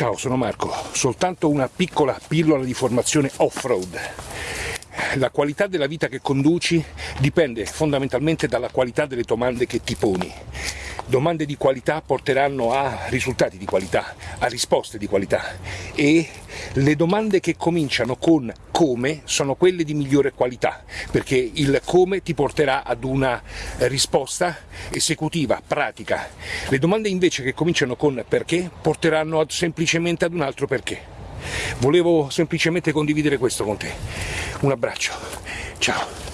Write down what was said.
Ciao, sono Marco, soltanto una piccola pillola di formazione off-road. La qualità della vita che conduci dipende fondamentalmente dalla qualità delle domande che ti poni. Domande di qualità porteranno a risultati di qualità, a risposte di qualità e le domande che cominciano con come sono quelle di migliore qualità perché il come ti porterà ad una risposta esecutiva, pratica. Le domande invece che cominciano con perché porteranno semplicemente ad un altro perché. Volevo semplicemente condividere questo con te. Un abbraccio, ciao.